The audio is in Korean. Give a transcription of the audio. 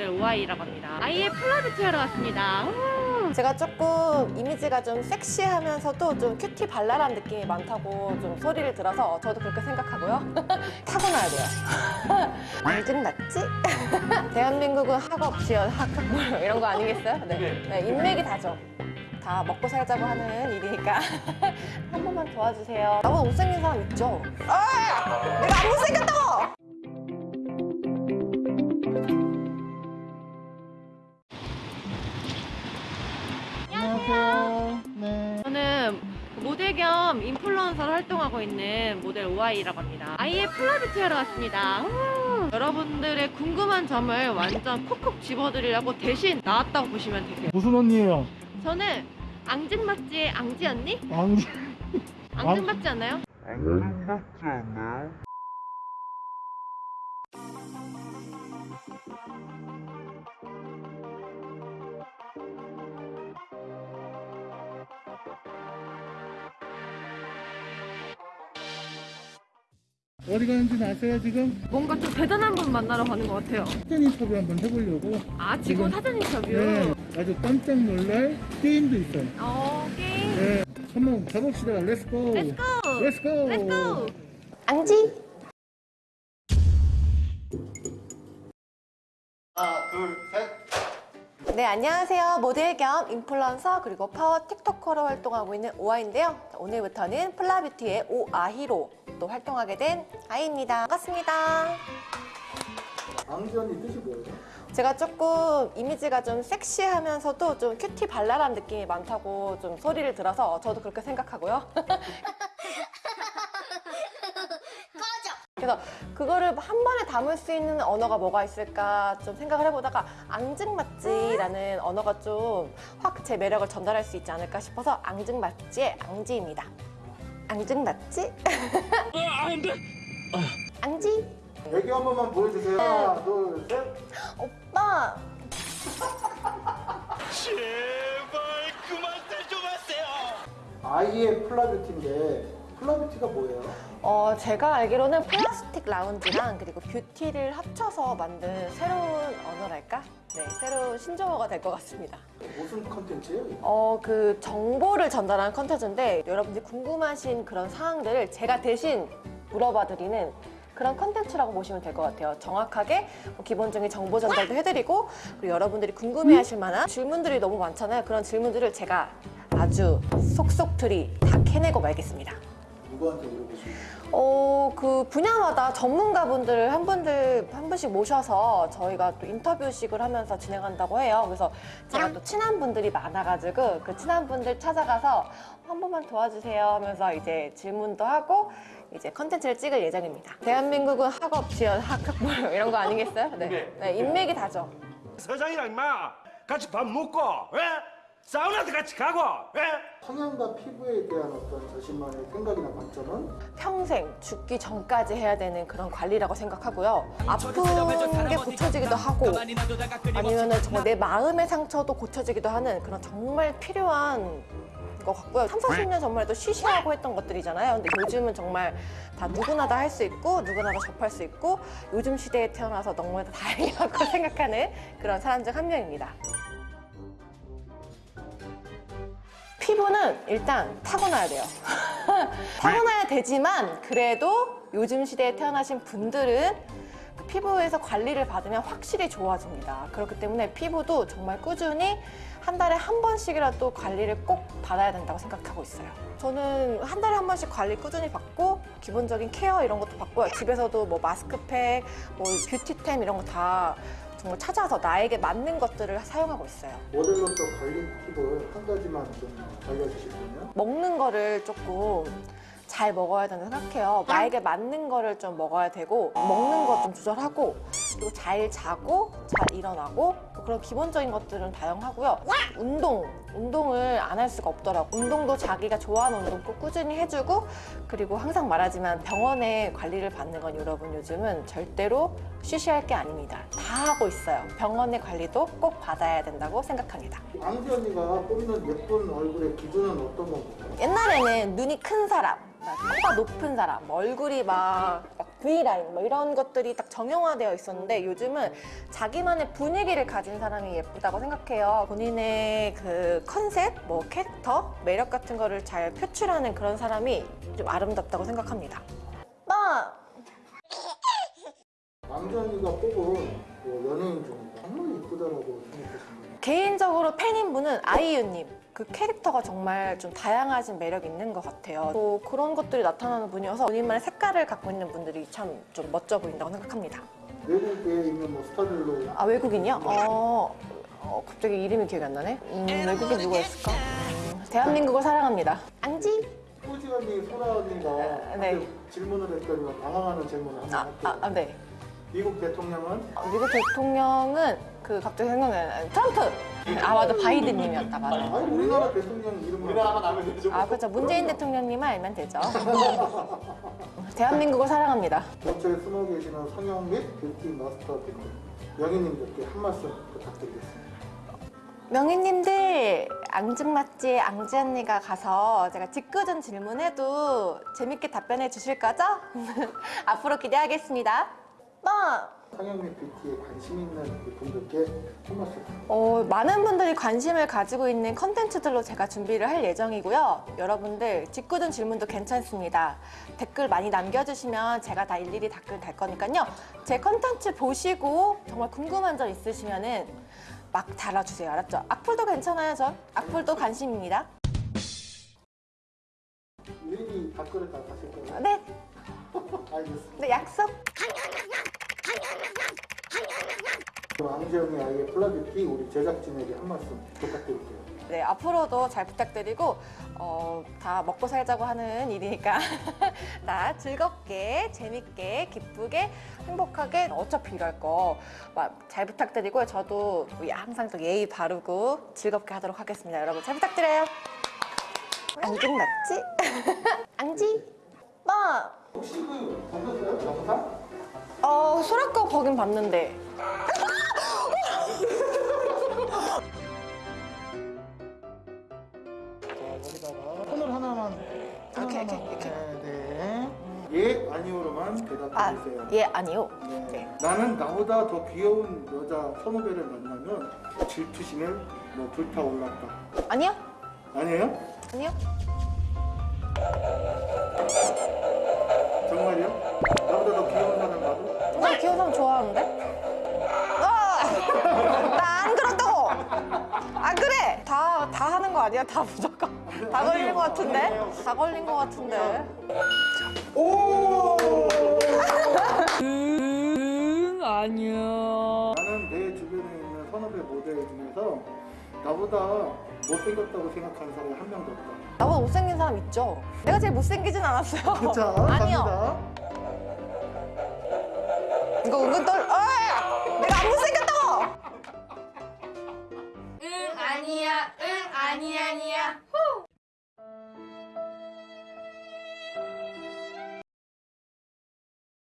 모델 오아이라고 합니다. 아이의 플라뷰티 하러 왔습니다. 우! 제가 조금 이미지가 좀 섹시하면서도 좀 cutie 발랄한 느낌이 많다고 좀 소리를 들어서 저도 그렇게 생각하고요. 타고나야 돼요. 앙증맞지? 대한민국은 학연, 지연, 학학물 이런 거 아니겠어요? 네. 네, 인맥이 다죠. 다 먹고 살자고 하는 일이니까 한 번만 도와주세요. 나보다 못생긴 사람 있죠? 아! 내가 안 못생겼다고! 안녕하세요. 네. 저는 모델 겸 인플루언서로 활동하고 있는 모델 오아이라고 합니다. 아이의 플라뷰티 하러 왔습니다. 우! 여러분들의 궁금한 점을 완전 콕콕 집어드리려고 대신 나왔다고 보시면 되세요. 무슨 언니예요? 저는 앙증맞지의 앙지 언니? 왕지. 앙증맞지 않나요? 어디 가는지 아세요 지금? 뭔가 좀 대단한 분 만나러 가는 것 같아요. 사전 인터뷰 한번 해보려고. 아, 지금 지금- 사전 인터뷰? 네. 아주 깜짝 놀랄 게임도 있어요. 어, 게임. 네. 한번 가봅시다. 렛츠고. 렛츠고! 렛츠고. 렛츠고! 앙지? 하나, 둘, 셋. 네, 안녕하세요. 모델 겸 인플루언서 그리고 파워 틱토커로 활동하고 있는 오아인데요. 오늘부터는 플라뷰티의 오아히로 또 활동하게 된 아이입니다. 반갑습니다. 앙지 언니 뜻이 뭐예요? 제가 조금 이미지가 좀 섹시하면서도 좀 큐티 발랄한 느낌이 많다고 좀 소리를 들어서 저도 그렇게 생각하고요. 그래서 그거를 한 번에 담을 수 있는 언어가 뭐가 있을까 좀 생각을 해보다가 앙증맞지라는 언어가 좀 확 제 매력을 전달할 수 있지 않을까 싶어서 앙증맞지의 앙지입니다. 앙증 맞지? 앙지? 애교 한 번만 보여주세요. 하나, 둘, 셋. 오빠 제발 그만 좀 하세요. 아이의 플라뷰티인데 플라뷰티가 뭐예요? 어, 제가 알기로는 플라스틱 라운지랑 그리고 뷰티를 합쳐서 만든 새로운 언어랄까? 네, 새로운 신조어가 될 것 같습니다. 무슨 컨텐츠예요? 어, 그 정보를 전달하는 컨텐츠인데 여러분들이 궁금하신 그런 사항들을 제가 대신 물어봐 드리는 그런 컨텐츠라고 보시면 될 것 같아요. 정확하게 뭐 기본적인 정보 전달도 해드리고 그리고 여러분들이 궁금해하실 만한 질문들이 너무 많잖아요. 그런 질문들을 제가 아주 속속들이 다 캐내고 말겠습니다. 누구한테 물어보시면 어, 그 분야마다 전문가분들을 한 분들 한 분씩 모셔서 저희가 또 인터뷰식을 하면서 진행한다고 해요. 그래서 제가 또 친한 분들이 많아가지고 그 친한 분들 찾아가서 한 번만 도와주세요 하면서 이제 질문도 하고 이제 컨텐츠를 찍을 예정입니다. 대한민국은 학업, 지원, 학학물 이런 거 아니겠어요? 네. 네, 인맥이 다죠. 서장이랑 임마 같이 밥 먹고, 예? 사우나도 같이 가고, 예? 성형과 피부에 대한 어떤 자신만의 생각이나 관점은 평생 죽기 전까지 해야 되는 그런 관리라고 생각하고요. 아픈 게 고쳐지기도 하고 아니면 은 정말 내 마음의 상처도 고쳐지기도 하는 그런 정말 필요한 것 같고요. 3, 40년 전만 해도 쉬쉬하고 했던 것들이잖아요. 근데 요즘은 정말 다 누구나 다 할 수 있고 누구나 다 접할 수 있고 요즘 시대에 태어나서 너무나도 다행이라고 생각하는 그런 사람 중 한 명입니다. 피부는 일단 타고나야 돼요. 타고나야 되지만 그래도 요즘 시대에 태어나신 분들은 그 피부에서 관리를 받으면 확실히 좋아집니다. 그렇기 때문에 피부도 정말 꾸준히 한 달에 한 번씩이라도 관리를 꼭 받아야 된다고 생각하고 있어요. 저는 한 달에 한 번씩 관리 꾸준히 받고 기본적인 케어 이런 것도 받고요. 집에서도 뭐 마스크팩, 뭐 뷰티템 이런 거다 정말 찾아서 나에게 맞는 것들을 사용하고 있어요. 모델로서 관리 팁을 한 가지만 좀 알려주시면요. 먹는 거를 조금 잘 먹어야 된다고 생각해요. 나에게 맞는 거를 좀 먹어야 되고 먹는 거좀 조절하고 그리고 잘 자고 잘 일어나고 뭐 그런 기본적인 것들은 다양하고요. 운동, 운동을 안 할 수가 없더라고. 운동도 자기가 좋아하는 운동 꼭 꾸준히 해주고 그리고 항상 말하지만 병원에 관리를 받는 건 여러분 요즘은 절대로 쉬쉬할 게 아닙니다. 다 하고 있어요. 병원의 관리도 꼭 받아야 된다고 생각합니다. 앙지 언니가 뽑는 예쁜 얼굴의 기준은 어떤 건가요? 옛날에는 눈이 큰 사람, 막 코가 높은 사람, 뭐 얼굴이 막, 막 V라인 뭐 이런 것들이 딱 정형화되어 있었는데 요즘은 자기만의 분위기를 가진 사람이 예쁘다고 생각해요. 본인의 그 컨셉, 뭐 캐릭터, 매력 같은 거를 잘 표출하는 그런 사람이 좀 아름답다고 생각합니다. 나 왕전이가 뽑은 뭐 연예인 중에 정말 이쁘다라고 생각하시는 개인적으로 팬인 분은 아이유님. 그 캐릭터가 정말 좀 다양하신 매력 있는 것 같아요. 또 그런 것들이 나타나는 분이어서 본인만의 색깔을 갖고 있는 분들이 참 좀 멋져 보인다고 생각합니다. 외국에 있는 뭐 스타들로 아 외국인이요? 어, 어, 갑자기 이름이 기억이 안 나네. 음, 외국인 누가 있을까? 음, 대한민국을 사랑합니다. 앙지? 소지 언니, 소라 언니가 네. 질문을 했더니 당황하는 질문을 아, 할게요. 아, 아, 네. 미국 대통령은 어, 미국 대통령은 그 갑자기 생각나는 트럼프. 아 맞아 바이든님이었다 맞아. 아니 우리나라 대통령 이름을 우리나라만 알면 되죠. 아 그렇죠 문재인 대통령님만 알면 되죠. 대한민국을 사랑합니다. 곁에 숨어 계시는 성형 및 뷰티 마스터 분 명희님들께 한 말씀 부탁드리겠습니다. 명희님들 앙증맞지 앙지 언니가 가서 제가 짓궂은 질문해도 재밌게 답변해 주실 거죠? 앞으로 기대하겠습니다. 빠! 성형 및 뷰티에 관심 있는 그 분들께 한 말씀. 어, 많은 분들이 관심을 가지고 있는 컨텐츠들로 제가 준비를 할 예정이고요. 여러분들 짓궂은 질문도 괜찮습니다. 댓글 많이 남겨주시면 제가 다 일일이 댓글 달 거니까요. 제 컨텐츠 보시고 정말 궁금한 점 있으시면 은 막 달아주세요. 알았죠? 악플도 괜찮아요, 전. 악플도 관심입니다. 일일이 댓글을 다 다실 거예요? 네, 알겠습니다. 네 약속. 왕지영의 아이의 플라뷰티 우리 제작진에게 한 말씀 부탁드릴게요. 네, 앞으로도 잘 부탁드리고 어, 다 먹고 살자고 하는 일이니까 다 즐겁게, 재밌게, 기쁘게, 행복하게 어차피 일할 거잘 부탁드리고요. 저도 항상 또 예의 바르고 즐겁게 하도록 하겠습니다. 여러분 잘 부탁드려요. 앙증 맞지? 앙지? 나 혹시 그 보셨어요? 영상? 어, 소라꺼 거긴 봤는데 손을 하나만. 네, 네. 예, 아니오로만 아, 대답해 주세요. 예, 아니요. 네. 네. 나는 나보다 더 귀여운 여자 선후배를 만나면 질투심에 뭐 불타올랐다. 아니요? 아니에요? 아니요? 아니야? 다 무조건. 다 걸린 거 같은데? 다 걸린 거 같은데? 오! 응 아니야. 나는 내 주변에 있는 선후배 모델 중에서 나보다 못생겼다고 생각하는 사람이 한 명도 없다. 나보다 못생긴 사람 있죠? 내가 제일 못생기진 않았어요. 자, 아니요. 갑니다. 이거 은근 떨,